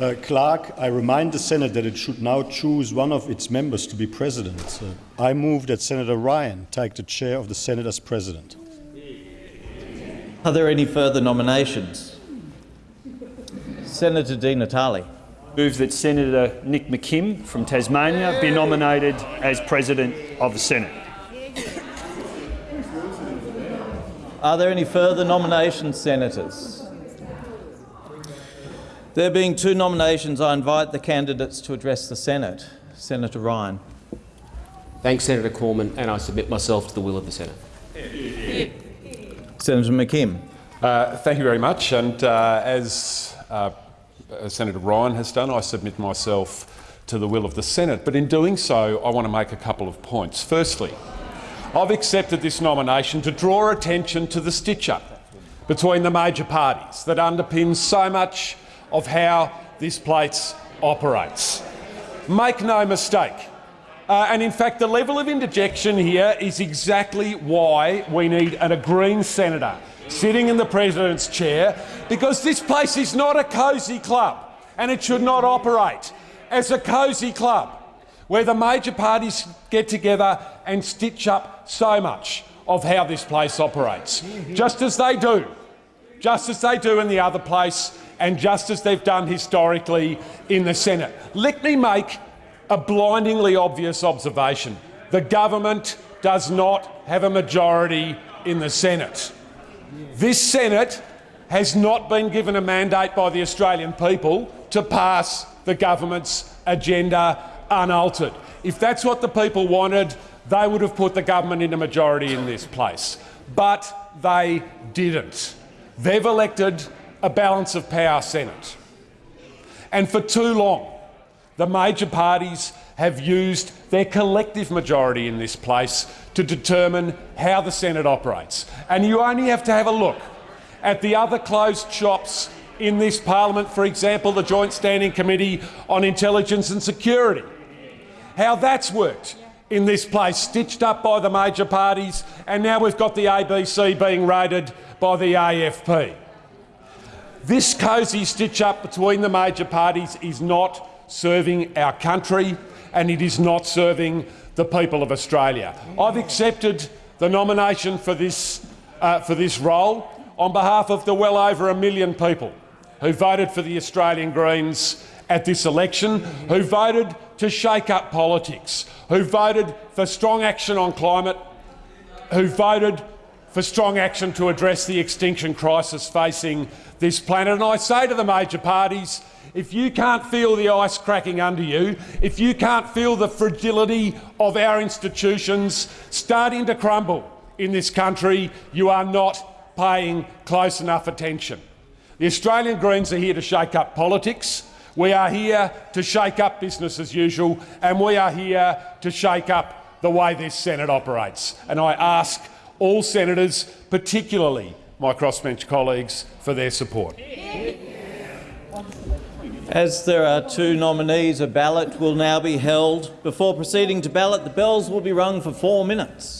Uh, Clerk, I remind the Senate that it should now choose one of its members to be president. Uh, I move that Senator Ryan take the chair of the Senate as president. Are there any further nominations? Senator Di Natale. Move that Senator Nick McKim from Tasmania be nominated as President of the Senate. Are there any further nominations, senators? There being two nominations, I invite the candidates to address the Senate. Senator Ryan. Thanks, Senator Cormann, and I submit myself to the will of the Senate. Senator McKim. Uh, thank you very much. And uh, as uh, Senator Ryan has done, I submit myself to the will of the Senate. But in doing so, I want to make a couple of points. Firstly, I've accepted this nomination to draw attention to the stitch-up between the major parties that underpins so much of how this place operates. Make no mistake, uh, and in fact the level of interjection here is exactly why we need an, a Green senator sitting in the President's chair, because this place is not a cosy club and it should not operate as a cosy club where the major parties get together and stitch up so much of how this place operates, just as they do, just as they do in the other place and just as they've done historically in the Senate. Let me make a blindingly obvious observation. The government does not have a majority in the Senate. This Senate has not been given a mandate by the Australian people to pass the government's agenda unaltered. If that's what the people wanted, they would have put the government in a majority in this place. But they didn't. They've elected a balance of power Senate. And for too long, the major parties have used their collective majority in this place to determine how the Senate operates. And you only have to have a look at the other closed shops in this parliament, for example, the Joint Standing Committee on Intelligence and Security, how that's worked in this place, stitched up by the major parties, and now we've got the ABC being raided by the AFP. This cosy stitch-up between the major parties is not serving our country and it is not serving the people of Australia. I've accepted the nomination for this, uh, for this role on behalf of the well over a million people who voted for the Australian Greens at this election, who voted to shake up politics, who voted for strong action on climate, who voted for strong action to address the extinction crisis facing this planet. And I say to the major parties, if you can't feel the ice cracking under you, if you can't feel the fragility of our institutions starting to crumble in this country, you are not paying close enough attention. The Australian Greens are here to shake up politics. We are here to shake up business as usual, and we are here to shake up the way this Senate operates. And I ask all senators, particularly my crossbench colleagues, for their support. As there are two nominees, a ballot will now be held. Before proceeding to ballot, the bells will be rung for four minutes.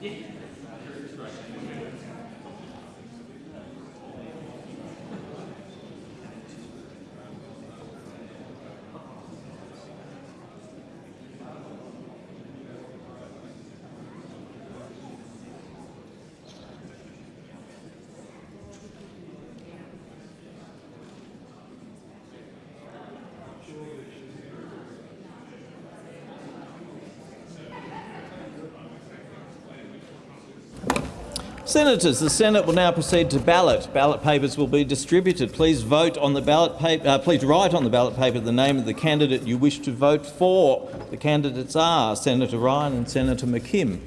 Есть? Senators, the Senate will now proceed to ballot. Ballot papers will be distributed. Please vote on the ballot paper. Uh, please write on the ballot paper the name of the candidate you wish to vote for. The candidates are Senator Ryan and Senator McKim.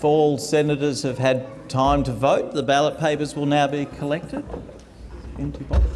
If all senators have had time to vote, the ballot papers will now be collected. Empty box.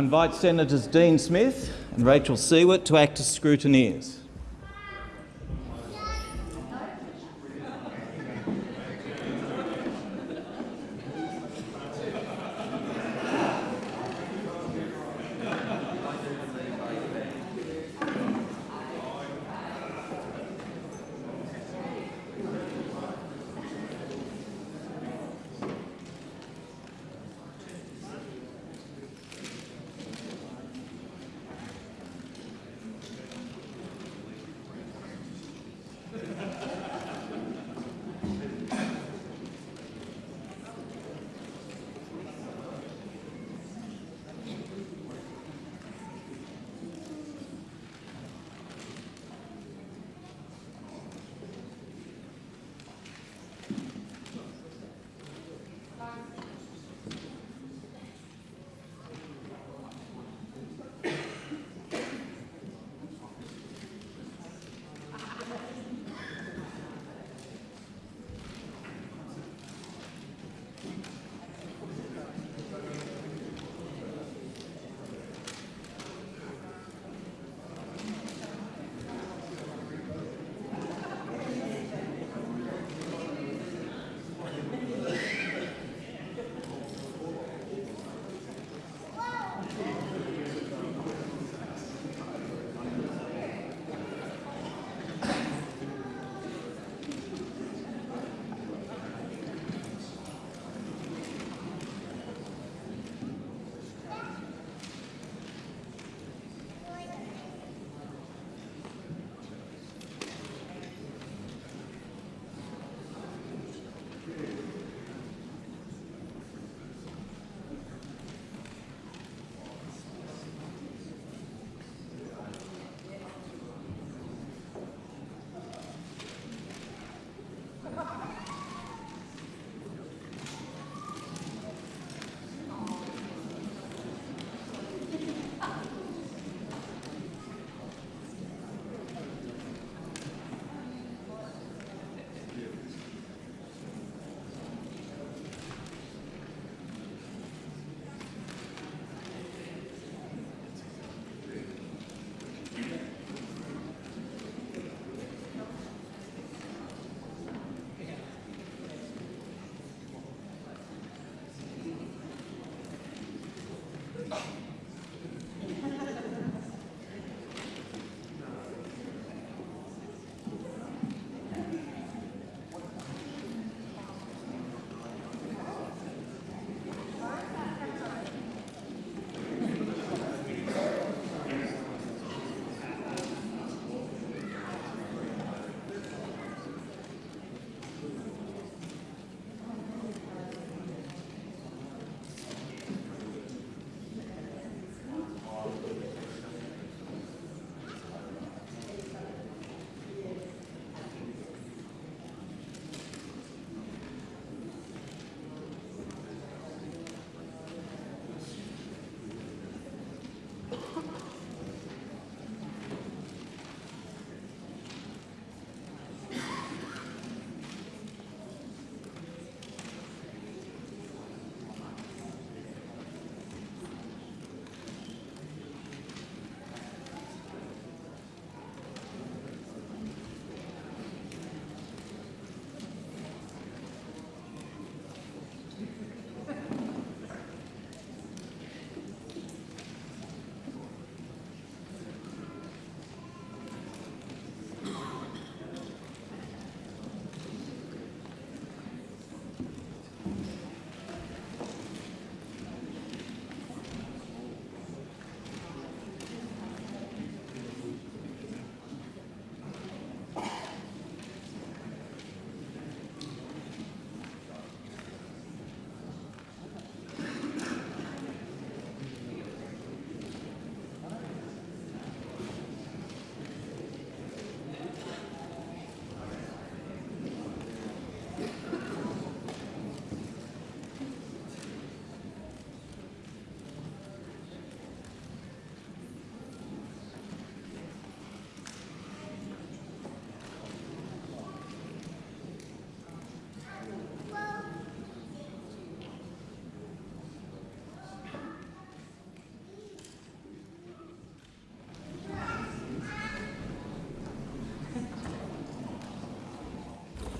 I invite Senators Dean Smith and Rachel Siewert to act as scrutineers.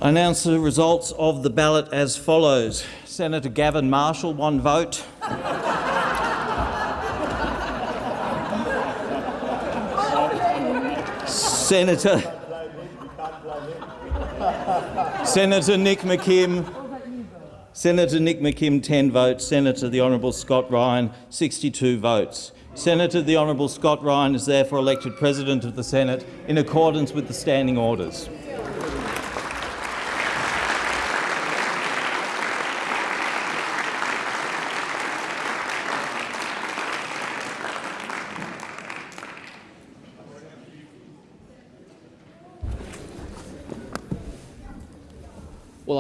I announce the results of the ballot as follows. Senator Gavin Marshall, one vote. Senator Senator Nick McKim. Senator Nick McKim, 10 votes. Senator the Honourable Scott Ryan, 62 votes. Senator the Honourable Scott Ryan is therefore elected President of the Senate in accordance with the standing orders.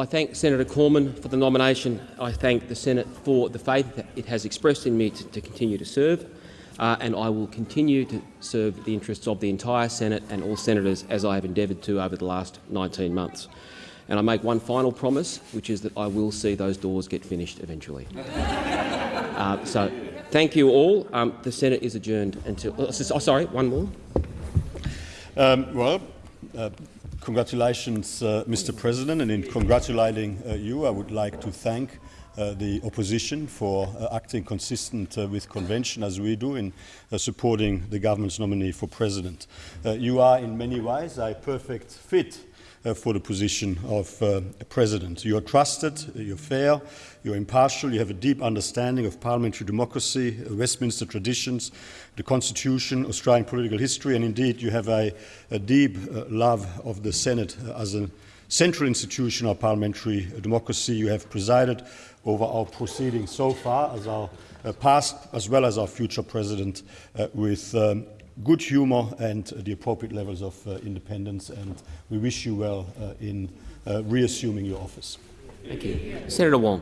I thank Senator Cormann for the nomination. I thank the Senate for the faith that it has expressed in me to, to continue to serve, uh, and I will continue to serve the interests of the entire Senate and all senators as I have endeavoured to over the last 19 months. And I make one final promise, which is that I will see those doors get finished eventually. uh, so, thank you all. Um, the Senate is adjourned until. Oh, sorry, one more. Um, well, uh, congratulations, uh, Mr. President, and in congratulating uh, you, I would like to thank uh, the opposition for uh, acting consistent uh, with convention as we do in uh, supporting the government's nominee for president. You are in many ways a perfect fit uh, for the position of uh, president. You are trusted, you're fair, you're impartial, you have a deep understanding of parliamentary democracy, uh, Westminster traditions, the constitution, Australian political history, and indeed you have a, a deep uh, love of the Senate uh, as a central institution of parliamentary democracy. You have presided over our proceedings so far as our uh, past as well as our future president with um, good humour and uh, the appropriate levels of uh, independence and we wish you well uh, in uh, reassuming your office. Thank you. Senator Wong.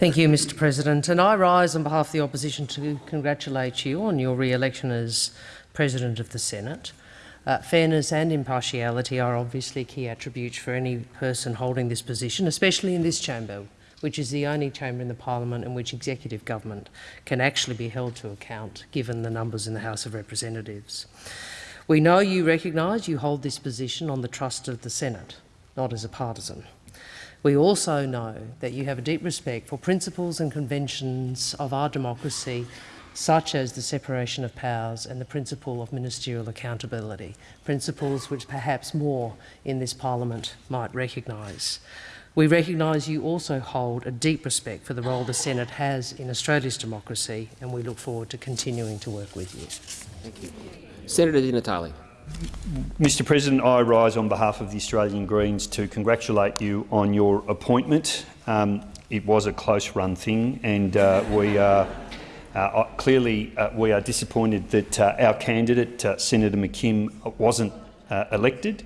Thank you, Mr President. And I rise on behalf of the opposition to congratulate you on your re-election as President of the Senate. Uh, fairness and impartiality are obviously key attributes for any person holding this position, especially in this chamber, which is the only chamber in the parliament in which executive government can actually be held to account, given the numbers in the House of Representatives. We know you recognise you hold this position on the trust of the Senate, not as a partisan. We also know that you have a deep respect for principles and conventions of our democracy, such as the separation of powers and the principle of ministerial accountability, principles which perhaps more in this parliament might recognise. We recognise you also hold a deep respect for the role the Senate has in Australia's democracy, and we look forward to continuing to work with you. Thank you. Senator Di Natale. Mr President, I rise on behalf of the Australian Greens to congratulate you on your appointment. Um, it was a close-run thing, and uh, we are uh, clearly uh, we are disappointed that uh, our candidate, uh, Senator McKim, wasn't uh, elected.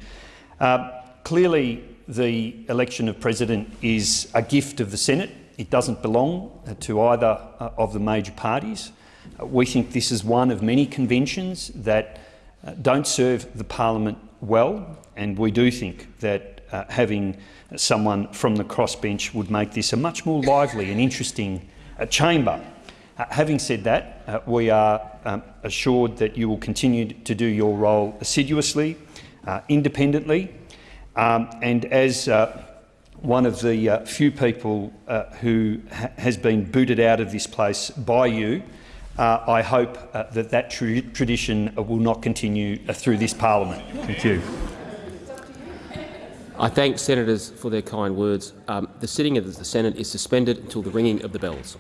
clearly, the election of president is a gift of the Senate. It doesn't belong to either of the major parties. we think this is one of many conventions that uh, don't serve the parliament well, and we do think that uh, having someone from the crossbench would make this a much more lively and interesting uh, chamber. Uh, having said that, uh, we are um, assured that you will continue to do your role assiduously, uh, independently, um, and as one of the few people who ha has been booted out of this place by you, uh, I hope uh, that that tra tradition will not continue uh, through this parliament. Thank you. I thank senators for their kind words. Um, the sitting of the Senate is suspended until the ringing of the bells.